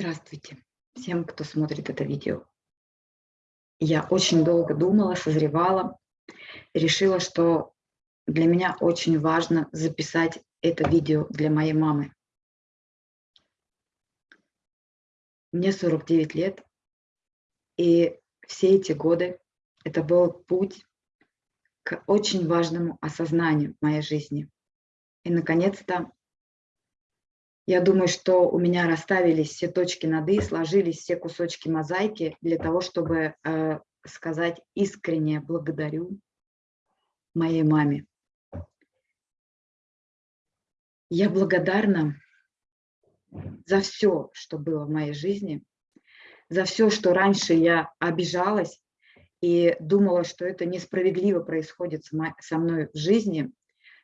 Здравствуйте всем, кто смотрит это видео. Я очень долго думала, созревала, решила, что для меня очень важно записать это видео для моей мамы. Мне 49 лет, и все эти годы это был путь к очень важному осознанию моей жизни. И, наконец-то, я думаю, что у меня расставились все точки над «и», сложились все кусочки мозаики для того, чтобы э, сказать искренне благодарю моей маме. Я благодарна за все, что было в моей жизни, за все, что раньше я обижалась и думала, что это несправедливо происходит со мной в жизни,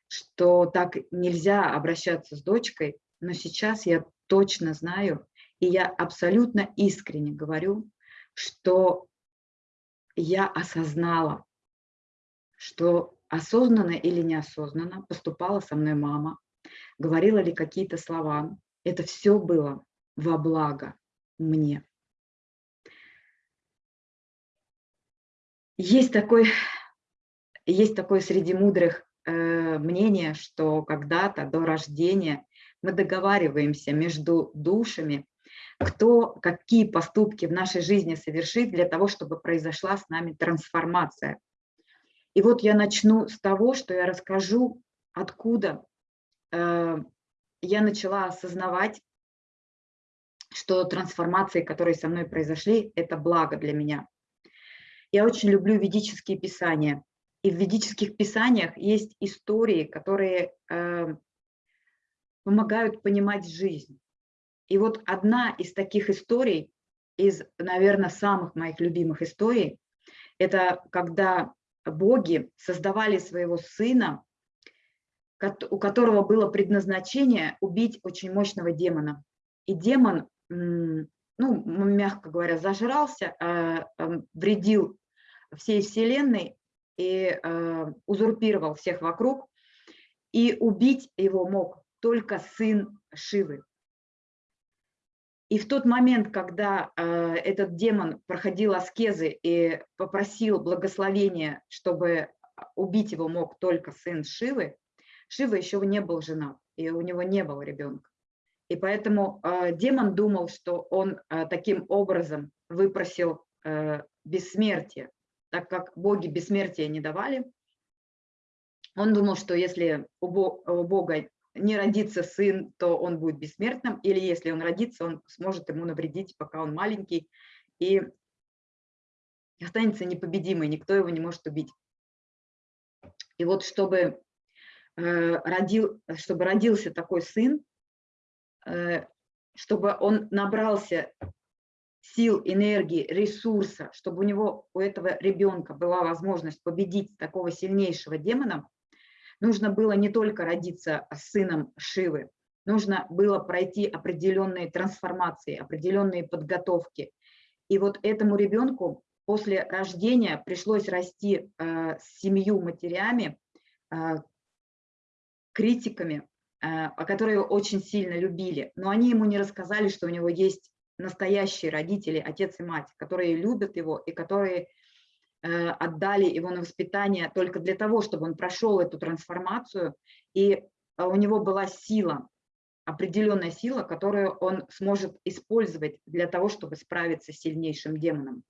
что так нельзя обращаться с дочкой, но сейчас я точно знаю, и я абсолютно искренне говорю, что я осознала, что осознанно или неосознанно поступала со мной мама, говорила ли какие-то слова. Это все было во благо мне. Есть такой, есть такое среди мудрых э, мнение, что когда-то до рождения мы договариваемся между душами, кто какие поступки в нашей жизни совершит для того, чтобы произошла с нами трансформация. И вот я начну с того, что я расскажу, откуда э, я начала осознавать, что трансформации, которые со мной произошли, это благо для меня. Я очень люблю ведические писания. И в ведических писаниях есть истории, которые э, помогают понимать жизнь. И вот одна из таких историй, из, наверное, самых моих любимых историй, это когда боги создавали своего сына, у которого было предназначение убить очень мощного демона. И демон, ну, мягко говоря, зажрался, а, вредил всей вселенной и а, узурпировал всех вокруг, и убить его мог только сын Шивы. И в тот момент, когда э, этот демон проходил аскезы и попросил благословения, чтобы убить его мог только сын Шивы, Шива еще не был женат, и у него не было ребенка. И поэтому э, демон думал, что он э, таким образом выпросил э, бессмертие, так как боги бессмертия не давали. Он думал, что если у Бога не родится сын, то он будет бессмертным, или если он родится, он сможет ему навредить, пока он маленький, и останется непобедимый, никто его не может убить. И вот чтобы, э, родил, чтобы родился такой сын, э, чтобы он набрался сил, энергии, ресурса, чтобы у него, у этого ребенка была возможность победить такого сильнейшего демона, нужно было не только родиться сыном Шивы, нужно было пройти определенные трансформации, определенные подготовки. И вот этому ребенку после рождения пришлось расти э, с семью матерями, э, критиками, э, которые очень сильно любили. Но они ему не рассказали, что у него есть настоящие родители, отец и мать, которые любят его и которые отдали его на воспитание только для того, чтобы он прошел эту трансформацию, и э, у него была сила, определенная сила, которую он сможет использовать для того, чтобы справиться с сильнейшим демоном.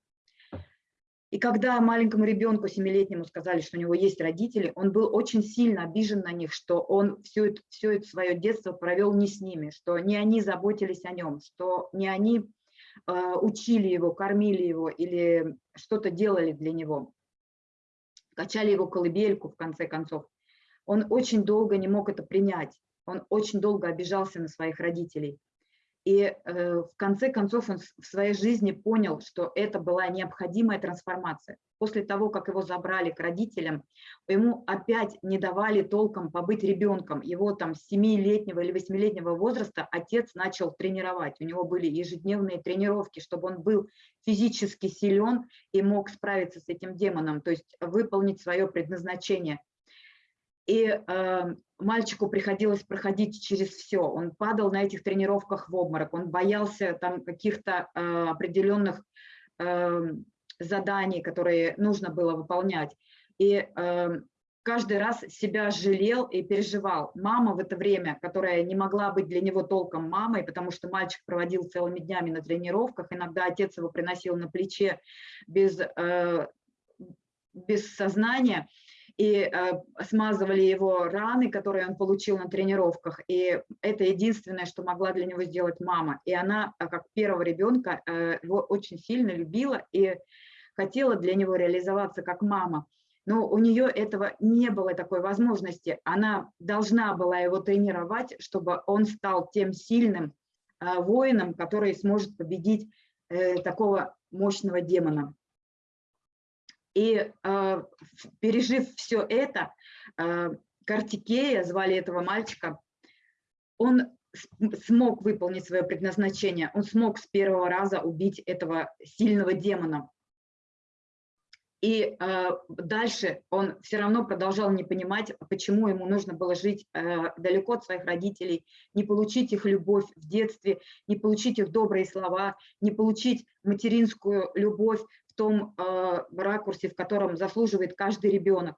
И когда маленькому ребенку, семилетнему, сказали, что у него есть родители, он был очень сильно обижен на них, что он все это, все это свое детство провел не с ними, что не они заботились о нем, что не они учили его, кормили его или что-то делали для него, качали его колыбельку в конце концов. Он очень долго не мог это принять, он очень долго обижался на своих родителей. И э, в конце концов он в своей жизни понял, что это была необходимая трансформация. После того, как его забрали к родителям, ему опять не давали толком побыть ребенком. Его там с 7-летнего или 8-летнего возраста отец начал тренировать. У него были ежедневные тренировки, чтобы он был физически силен и мог справиться с этим демоном, то есть выполнить свое предназначение. И э, мальчику приходилось проходить через все. Он падал на этих тренировках в обморок, он боялся там каких-то э, определенных э, заданий, которые нужно было выполнять. И э, каждый раз себя жалел и переживал. Мама в это время, которая не могла быть для него толком мамой, потому что мальчик проводил целыми днями на тренировках, иногда отец его приносил на плече без, э, без сознания, и э, смазывали его раны, которые он получил на тренировках. И это единственное, что могла для него сделать мама. И она, э, как первого ребенка, э, его очень сильно любила и хотела для него реализоваться как мама. Но у нее этого не было такой возможности. Она должна была его тренировать, чтобы он стал тем сильным воином, который сможет победить такого мощного демона. И э, пережив все это, э, Картикея, звали этого мальчика, он смог выполнить свое предназначение, он смог с первого раза убить этого сильного демона. И э, дальше он все равно продолжал не понимать, почему ему нужно было жить э, далеко от своих родителей, не получить их любовь в детстве, не получить их добрые слова, не получить материнскую любовь том э, ракурсе, в котором заслуживает каждый ребенок.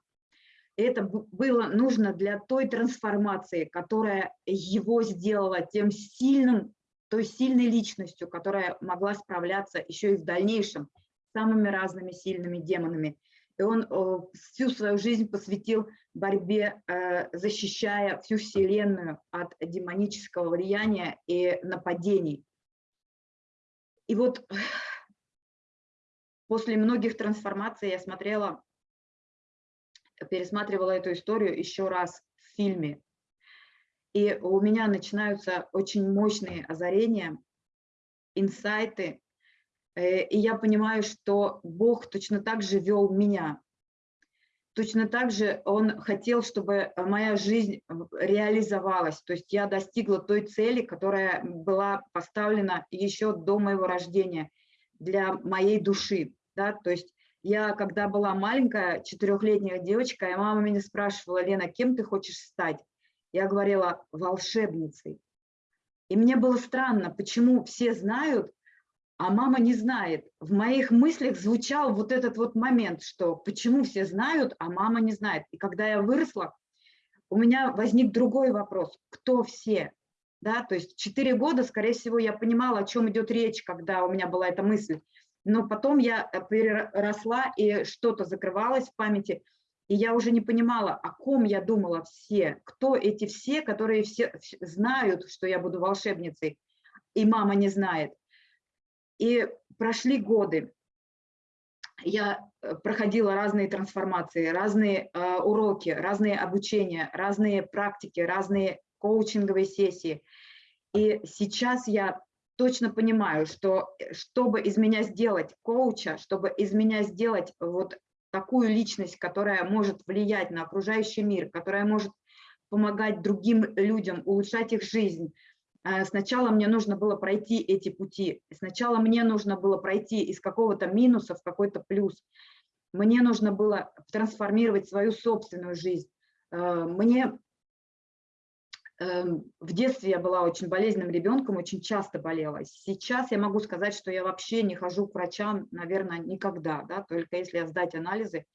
Это было нужно для той трансформации, которая его сделала тем сильным, той сильной личностью, которая могла справляться еще и в дальнейшем с самыми разными сильными демонами. И он э, всю свою жизнь посвятил борьбе, э, защищая всю Вселенную от демонического влияния и нападений. И вот После многих трансформаций я смотрела, пересматривала эту историю еще раз в фильме. И у меня начинаются очень мощные озарения, инсайты. Э, и я понимаю, что Бог точно так же вел меня. Точно так же Он хотел, чтобы моя жизнь реализовалась. То есть я достигла той цели, которая была поставлена еще до моего рождения для моей души да, то есть я, когда была маленькая, четырехлетняя девочка, и мама меня спрашивала, Лена, кем ты хочешь стать? Я говорила, волшебницей. И мне было странно, почему все знают, а мама не знает. В моих мыслях звучал вот этот вот момент, что почему все знают, а мама не знает. И когда я выросла, у меня возник другой вопрос, кто все? Да, то есть четыре года, скорее всего, я понимала, о чем идет речь, когда у меня была эта мысль но потом я э, переросла, и что-то закрывалось в памяти, и я уже не понимала, о ком я думала все, кто эти все, которые все знают, что я буду волшебницей, и мама не знает. И прошли годы, я э, проходила разные трансформации, разные э, уроки, разные обучения, разные практики, разные коучинговые сессии. И сейчас я точно понимаю, что э, чтобы из меня сделать коуча, чтобы из меня сделать вот такую личность, которая может влиять на окружающий мир, которая может помогать другим людям, улучшать их жизнь, э, Сначала мне нужно было пройти эти пути. Сначала мне нужно было пройти из какого-то минуса в какой-то плюс. Мне нужно было трансформировать свою собственную жизнь. Э, мне в детстве я была очень болезненным ребенком, очень часто болела. Сейчас я могу сказать, что я вообще не хожу к врачам, наверное, никогда, да, только если сдать анализы,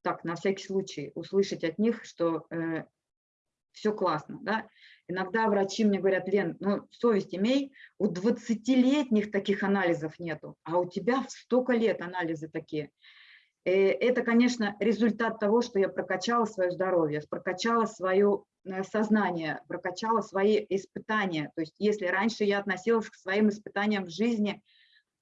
так, на всякий случай, услышать от них, что э, все классно, да. Иногда врачи мне говорят, Лен, ну, совесть имей, у 20-летних таких анализов нету, а у тебя в столько лет анализы такие. Э, это, конечно, результат того, что я прокачала свое здоровье, прокачала свое Э, сознание, прокачала свои испытания. То есть если раньше я относилась к своим испытаниям в жизни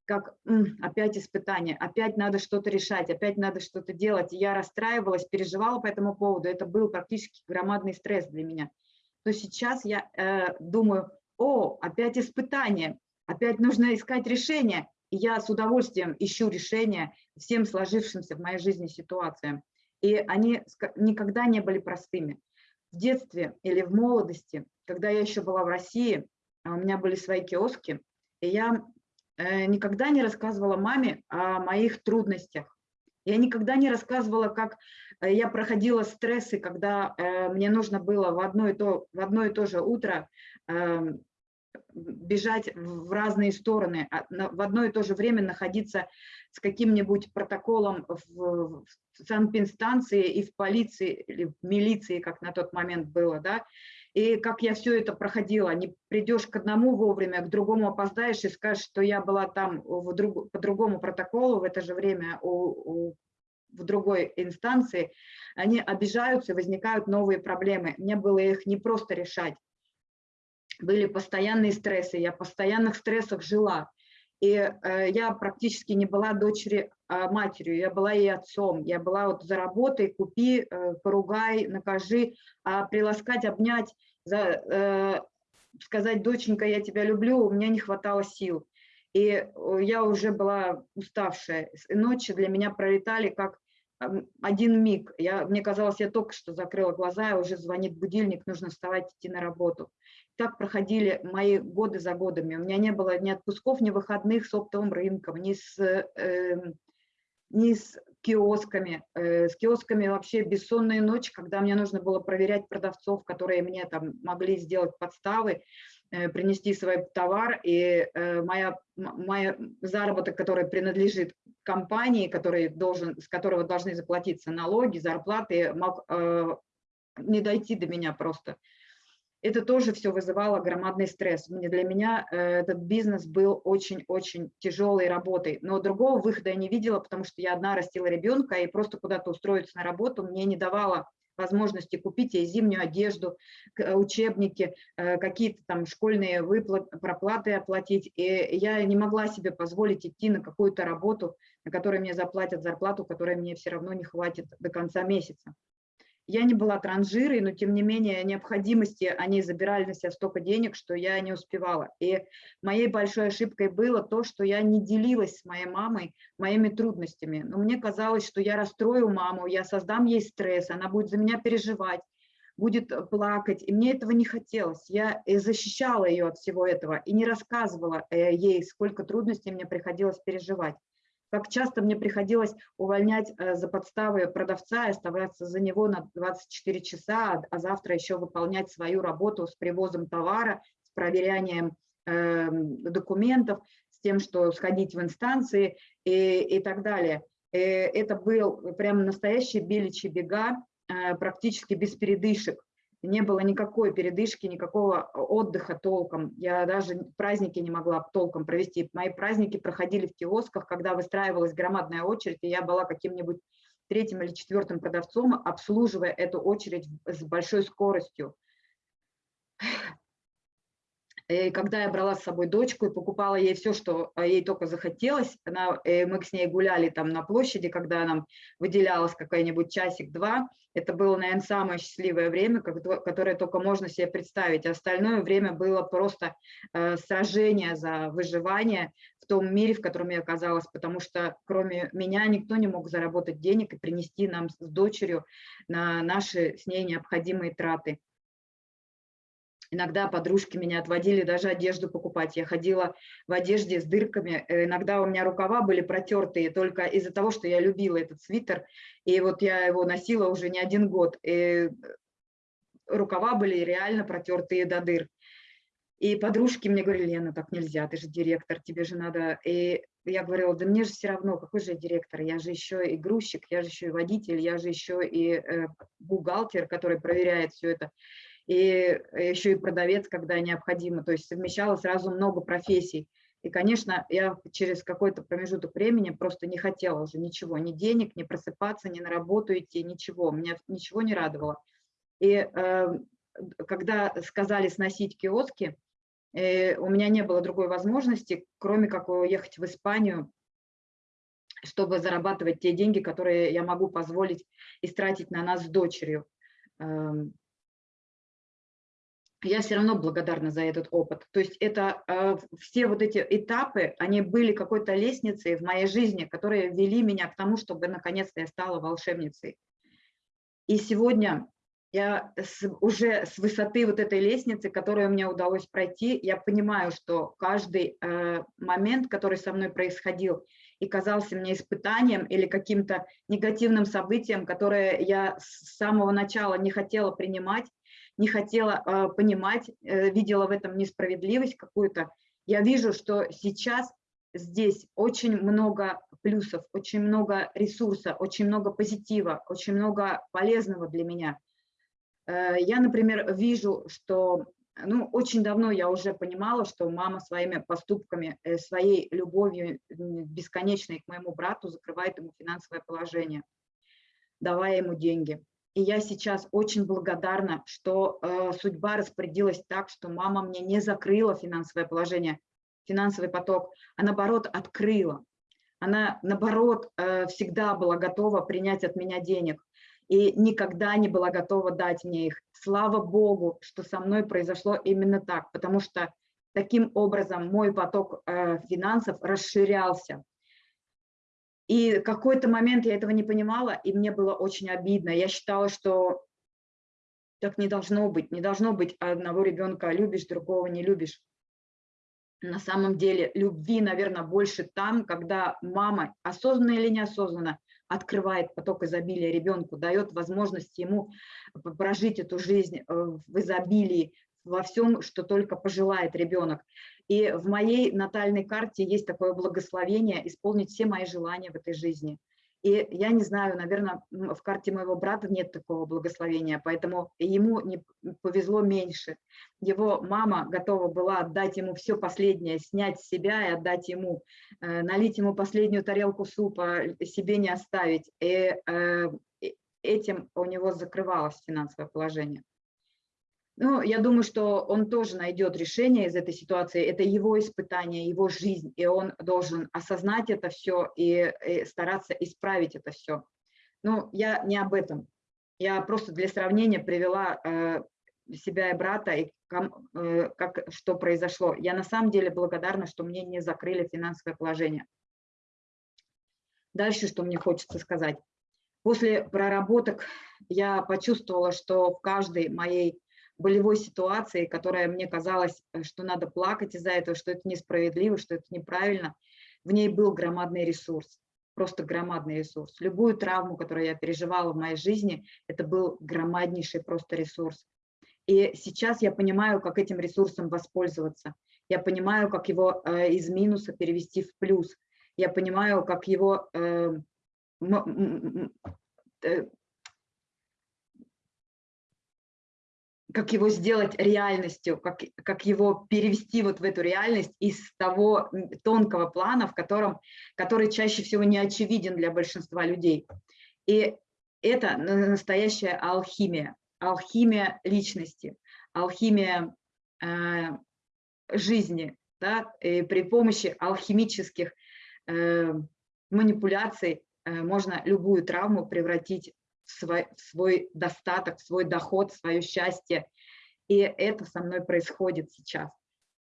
как опять испытание, опять надо что-то решать, опять надо что-то делать, и я расстраивалась, переживала по этому поводу, это был практически громадный стресс для меня, то сейчас я э, думаю, о, опять испытание, опять нужно искать решение, и я с удовольствием ищу решения всем сложившимся в моей жизни ситуациям. И они никогда не были простыми в детстве или в молодости, когда я еще была в России, а у меня были свои киоски, и я э, никогда не рассказывала маме о моих трудностях. Я никогда не рассказывала, как э, я проходила стрессы, когда э, мне нужно было в одно и то, в одно и то же утро э, бежать в разные стороны, а в одно и то же время находиться с каким-нибудь протоколом в, в санэпинстанции и в полиции, или в милиции, как на тот момент было, да, и как я все это проходила, не придешь к одному вовремя, к другому опоздаешь и скажешь, что я была там в друг, по другому протоколу в это же время у, у, в другой инстанции, они обижаются, возникают новые проблемы. Мне было их не просто решать. Были постоянные стрессы, я в постоянных стрессах жила. И э, я практически не была дочери э, матерью, я была ей отцом. Я была вот за работой, купи, э, поругай, накажи, а приласкать, обнять, за, э, сказать, доченька, я тебя люблю, у меня не хватало сил. И э, я уже была уставшая. Ночи для меня пролетали как один миг. Я, мне казалось, я только что закрыла глаза, и уже звонит будильник, нужно вставать, идти на работу так проходили мои годы за годами. У меня не было ни отпусков, ни выходных с оптовым рынком, ни с, э, ни с киосками. Э, с киосками вообще бессонные ночи, когда мне нужно было проверять продавцов, которые мне там могли сделать подставы, э, принести свой товар, и э, моя, моя заработок, который принадлежит компании, который должен, с которого должны заплатиться налоги, зарплаты, мог э, не дойти до меня просто это тоже все вызывало громадный стресс. Для меня э, этот бизнес был очень-очень тяжелой работой, но другого выхода я не видела, потому что я одна растила ребенка, и просто куда-то устроиться на работу мне не давало возможности купить ей зимнюю одежду, э, учебники, э, какие-то там школьные выплаты, проплаты оплатить. И я не могла себе позволить идти на какую-то работу, на которой мне заплатят зарплату, которой мне все равно не хватит до конца месяца. Я не была транжирой, но тем не менее необходимости они забирали на себя столько денег, что я не успевала. И моей большой ошибкой было то, что я не делилась с моей мамой моими трудностями. Но мне казалось, что я расстрою маму, я создам ей стресс, она будет за меня переживать будет плакать, и мне этого не хотелось. Я защищала ее от всего этого и не рассказывала э, ей, сколько трудностей мне приходилось переживать как часто мне приходилось увольнять э, за подставы продавца и оставаться за него на 24 часа, а завтра еще выполнять свою работу с привозом товара, с проверянием эм, документов, с тем, что сходить в инстанции и, и так далее. И э, это был прям настоящий беличий бега, э, практически без передышек не было никакой передышки, никакого отдыха толком. Я даже праздники не могла толком провести. Мои праздники проходили в киосках, когда выстраивалась громадная очередь, и я была каким-нибудь третьим или четвертым продавцом, обслуживая эту очередь с большой скоростью. И когда я брала с собой дочку и покупала ей все, что э, ей только захотелось, она, э, мы с ней гуляли там на площади, когда нам выделялось какой-нибудь часик-два, это было, наверное, самое счастливое время, которое только можно себе представить. Остальное время было просто э, сражение за выживание в том мире, в котором я оказалась, потому что кроме меня никто не мог заработать денег и принести нам с дочерью на наши с ней необходимые траты. Иногда подружки меня отводили даже одежду покупать. Я ходила в одежде с дырками. Э, иногда у меня рукава были протертые только из-за того, что я любила этот свитер. И вот я его носила уже не один год. И рукава были реально протертые до дыр. И подружки мне говорили, Лена, так нельзя, ты же директор, тебе же надо... И я говорила, да мне же все равно, какой же я директор, я же еще и грузчик, я же еще и водитель, я же еще и э, бухгалтер, который проверяет все это и еще и продавец, когда необходимо. То есть совмещала сразу много профессий. И, конечно, я через какой-то промежуток времени просто не хотела уже ничего, ни денег, ни просыпаться, ни на работу идти, ничего. Меня ничего не радовало. И э, когда сказали сносить киоски, э, у меня не было другой возможности, кроме как уехать в Испанию, чтобы зарабатывать те деньги, которые я могу позволить истратить на нас с дочерью. Эм, я все равно благодарна за этот опыт. То есть это э, все вот эти этапы, они были какой-то лестницей в моей жизни, которые вели меня к тому, чтобы наконец-то я стала волшебницей. И сегодня я с, уже с высоты вот этой лестницы, которую мне удалось пройти, я понимаю, что каждый э, момент, который со мной происходил, и казался мне испытанием или каким-то негативным событием, которое я с самого начала не хотела принимать, не хотела э, понимать, э, видела в этом несправедливость какую-то. Я вижу, что сейчас здесь очень много плюсов, очень много ресурса, очень много позитива, очень много полезного для меня. Э, я, например, вижу, что ну, очень давно я уже понимала, что мама своими поступками, э, своей любовью бесконечной к моему брату закрывает ему финансовое положение, давая ему деньги. И я сейчас очень благодарна, что э, судьба распорядилась так, что мама мне не закрыла финансовое положение, финансовый поток, а наоборот открыла. Она, наоборот, э, всегда была готова принять от меня денег и никогда не была готова дать мне их. Слава Богу, что со мной произошло именно так, потому что таким образом мой поток э, финансов расширялся. И какой-то момент я этого не понимала, и мне было очень обидно. Я считала, что так не должно быть. Не должно быть одного ребенка любишь, другого не любишь. На самом деле любви, наверное, больше там, когда мама, осознанно или неосознанно, открывает поток изобилия ребенку, дает возможность ему прожить эту жизнь э, в изобилии, во всем, что только пожелает ребенок. И в моей натальной карте есть такое благословение исполнить все мои желания в этой жизни. И я не знаю, наверное, в карте моего брата нет такого благословения, поэтому ему не повезло меньше. Его мама готова была отдать ему все последнее, снять себя и отдать ему, э, налить ему последнюю тарелку супа, себе не оставить. И э, этим у него закрывалось финансовое положение. Ну, я думаю, что он тоже найдет решение из этой ситуации. Это его испытание, его жизнь, и он должен осознать это все и, и стараться исправить это все. Ну, я не об этом. Я просто для сравнения привела э, себя и брата, и ком, э, как, что произошло. Я на самом деле благодарна, что мне не закрыли финансовое положение. Дальше, что мне хочется сказать. После проработок я почувствовала, что в каждой моей болевой ситуации, которая мне казалось, э, что надо плакать из-за этого, что это несправедливо, что это неправильно, в ней был громадный ресурс, просто громадный ресурс. Любую травму, которую я переживала в моей жизни, это был громаднейший просто ресурс. И сейчас я понимаю, как этим ресурсом воспользоваться. Я понимаю, как его э, из минуса перевести в плюс. Я понимаю, как его э, как его сделать реальностью, как, как его перевести вот в эту реальность из того тонкого плана, в котором, который чаще всего не очевиден для большинства людей. И это настоящая алхимия, алхимия личности, алхимия э, жизни, да, и при помощи алхимических э, манипуляций э, можно любую травму превратить свой, свой достаток, свой доход, свое счастье. И это со мной происходит сейчас.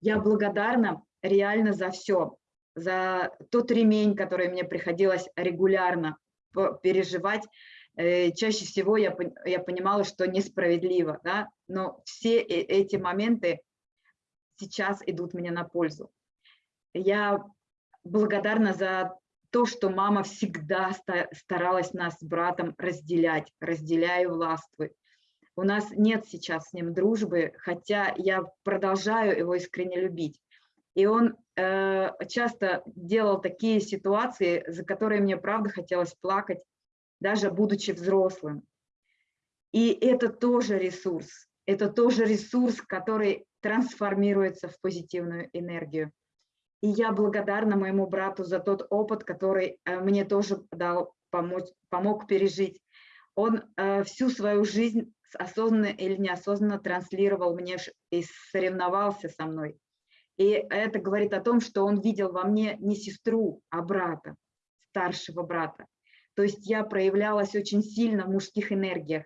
Я благодарна реально за все, за тот ремень, который мне приходилось регулярно переживать. Э, чаще всего я, я понимала, что несправедливо, да? но все э, эти моменты сейчас идут мне на пользу. Я благодарна за то, что мама всегда старалась нас с братом разделять, разделяю властвуй. У нас нет сейчас с ним дружбы, хотя я продолжаю его искренне любить. И он э, часто делал такие ситуации, за которые мне правда хотелось плакать, даже будучи взрослым. И это тоже ресурс, это тоже ресурс, который трансформируется в позитивную энергию. И я благодарна моему брату за тот опыт, который э, мне тоже дал, помочь, помог пережить. Он э, всю свою жизнь осознанно или неосознанно транслировал мне и соревновался со мной. И это говорит о том, что он видел во мне не сестру, а брата, старшего брата. То есть я проявлялась очень сильно в мужских энергиях.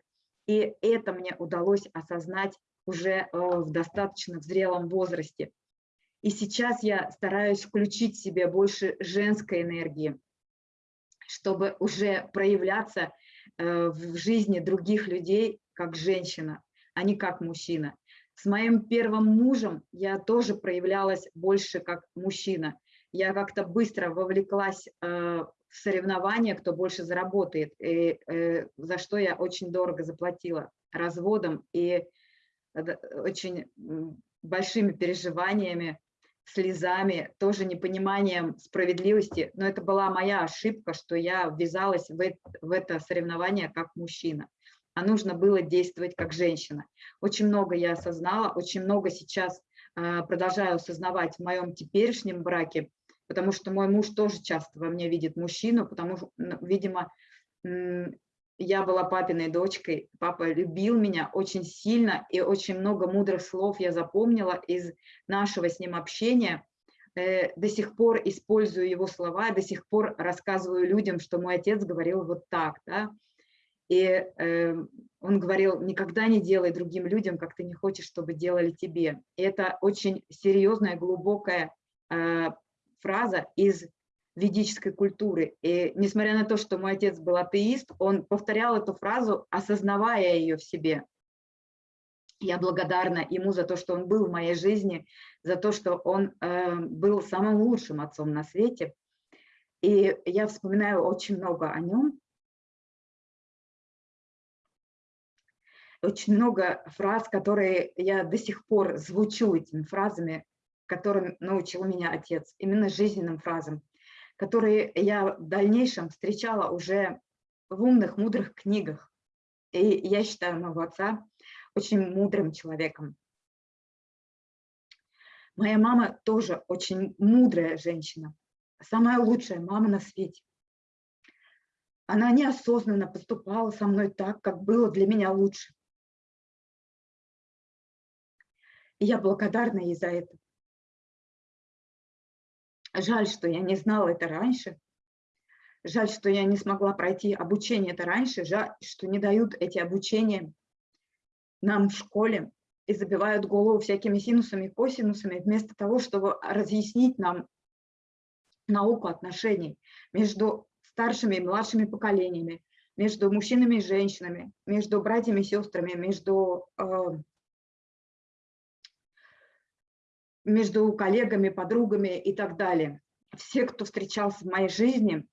И это мне удалось осознать уже э, в достаточно зрелом возрасте. И сейчас я стараюсь включить в себе больше женской энергии, чтобы уже проявляться э, в жизни других людей как женщина, а не как мужчина. С моим первым мужем я тоже проявлялась больше как мужчина. я как-то быстро вовлеклась э, в соревнования, кто больше заработает, и, э, за что я очень дорого заплатила разводом и очень большими переживаниями, слезами, тоже непониманием справедливости. Но это была моя ошибка, что я ввязалась в это, в это соревнование как мужчина. А нужно было действовать как женщина. Очень много я осознала, очень много сейчас э, продолжаю осознавать в моем теперешнем браке, потому что мой муж тоже часто во мне видит мужчину, потому что, видимо, я была папиной дочкой, папа любил меня очень сильно, и очень много мудрых слов я запомнила из нашего с ним общения. Э, до сих пор использую его слова, до сих пор рассказываю людям, что мой отец говорил вот так. Да? И э, он говорил, никогда не делай другим людям, как ты не хочешь, чтобы делали тебе. И это очень серьезная, глубокая э, фраза из ведической культуры. И несмотря на то, что мой отец был атеист, он повторял эту фразу, осознавая ее в себе. Я благодарна ему за то, что он был в моей жизни, за то, что он э, был самым лучшим отцом на свете. И я вспоминаю очень много о нем. Очень много фраз, которые я до сих пор звучу этими фразами, которым научил меня отец, именно жизненным фразам которые я в дальнейшем встречала уже в умных, мудрых книгах. И я считаю моего отца очень мудрым человеком. Моя мама тоже очень мудрая женщина, самая лучшая мама на свете. Она неосознанно поступала со мной так, как было для меня лучше. И я благодарна ей за это. Жаль, что я не знала это раньше. Жаль, что я не смогла пройти обучение это раньше. Жаль, что не дают эти обучения нам в школе и забивают голову всякими синусами и косинусами, вместо того, чтобы разъяснить нам науку отношений между старшими и младшими поколениями, между мужчинами и женщинами, между братьями и сестрами, между э, между коллегами, подругами и так далее. Все, кто встречался в моей жизни,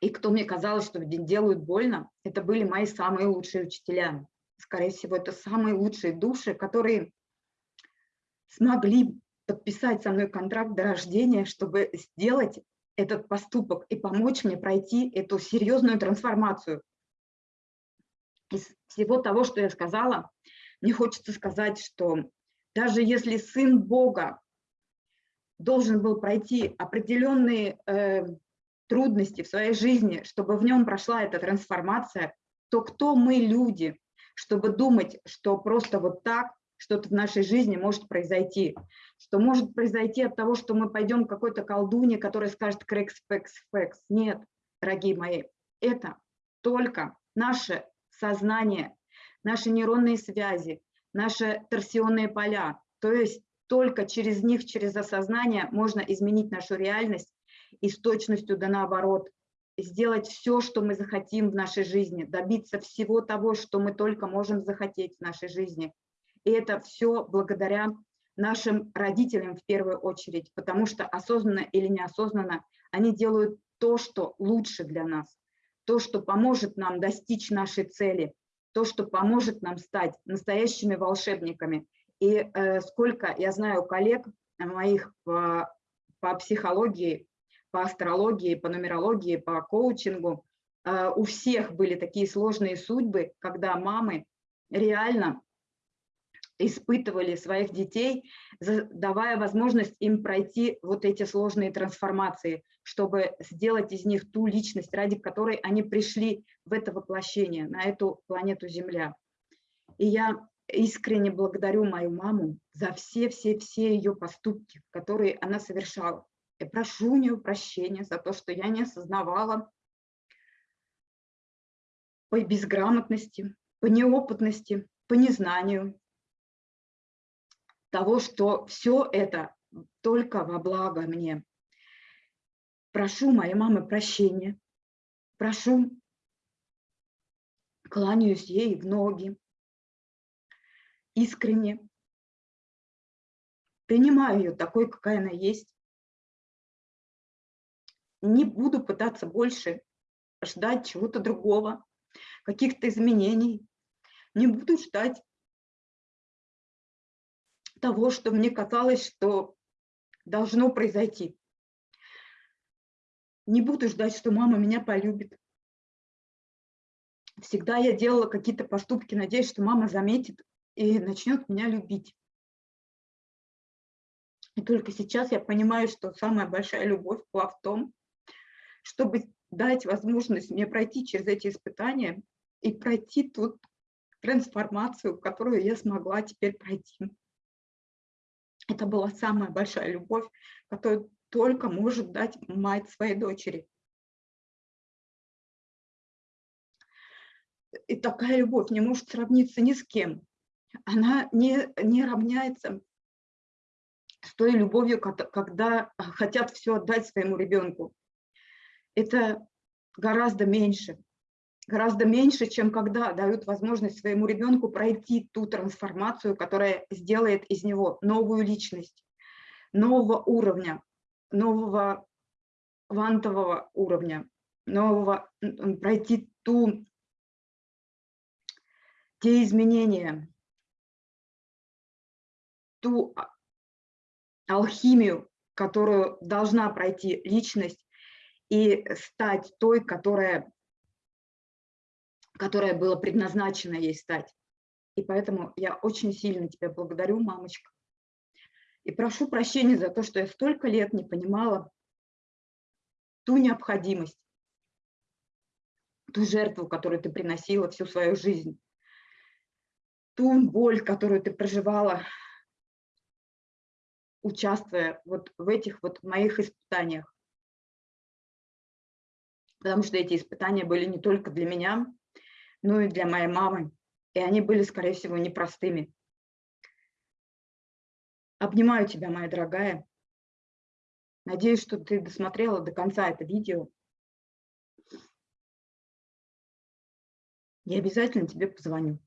и кто мне казалось, что делают больно, это были мои самые лучшие учителя. Скорее всего, это самые лучшие души, которые смогли подписать со мной контракт до рождения, чтобы сделать этот поступок и помочь мне пройти эту серьезную трансформацию. Из всего того, что я сказала, мне хочется сказать, что даже если Сын Бога должен был пройти определенные э, трудности в своей жизни, чтобы в нем прошла эта трансформация, то кто мы, люди, чтобы думать, что просто вот так что-то в нашей жизни может произойти, что может произойти от того, что мы пойдем к какой-то колдуне, которая скажет крекс, пекс, фекс. Нет, дорогие мои, это только наше сознание, наши нейронные связи, наши торсионные поля. То есть только через них, через осознание можно изменить нашу реальность и с точностью да наоборот сделать все, что мы захотим в нашей жизни, добиться всего того, что мы только можем захотеть в нашей жизни. И это все благодаря нашим родителям в первую очередь, потому что осознанно или неосознанно они делают то, что лучше для нас, то, что поможет нам достичь нашей цели, то, что поможет нам стать настоящими волшебниками. И э, сколько я знаю коллег моих по, по психологии, по астрологии, по нумерологии, по коучингу, э, у всех были такие сложные судьбы, когда мамы реально испытывали своих детей, давая возможность им пройти вот эти сложные трансформации, чтобы сделать из них ту личность, ради которой они пришли в это воплощение, на эту планету Земля. И я искренне благодарю мою маму за все-все-все ее поступки, которые она совершала. И прошу у нее прощения за то, что я не осознавала по безграмотности, по неопытности, по незнанию, того, что все это только во благо мне. Прошу моей мамы прощения, прошу, кланяюсь ей в ноги, искренне, принимаю ее такой, какая она есть, не буду пытаться больше ждать чего-то другого, каких-то изменений. Не буду ждать того, что мне казалось, что должно произойти. Не буду ждать, что мама меня полюбит. Всегда я делала какие-то поступки, надеясь, что мама заметит и начнет меня любить. И только сейчас я понимаю, что самая большая любовь была в том, чтобы дать возможность мне пройти через эти испытания и пройти ту трансформацию, которую я смогла теперь пройти. Это была самая большая любовь, которую только может дать мать своей дочери. И такая любовь не может сравниться ни с кем. Она не, не равняется с той любовью, когда хотят все отдать своему ребенку. Это гораздо меньше. Гораздо меньше, чем когда дают возможность своему ребенку пройти ту трансформацию, которая сделает из него новую личность, нового уровня, нового квантового уровня, нового, пройти ту, те изменения, ту а, алхимию, которую должна пройти личность и стать той, которая, которая была предназначена ей стать. И поэтому я очень сильно тебя благодарю, мамочка. И прошу прощения за то, что я столько лет не понимала ту необходимость, ту жертву, которую ты приносила всю свою жизнь, ту боль, которую ты проживала, участвуя вот в этих вот моих испытаниях. Потому что эти испытания были не только для меня, но и для моей мамы. И они были, скорее всего, непростыми. Обнимаю тебя, моя дорогая. Надеюсь, что ты досмотрела до конца это видео. Я обязательно тебе позвоню.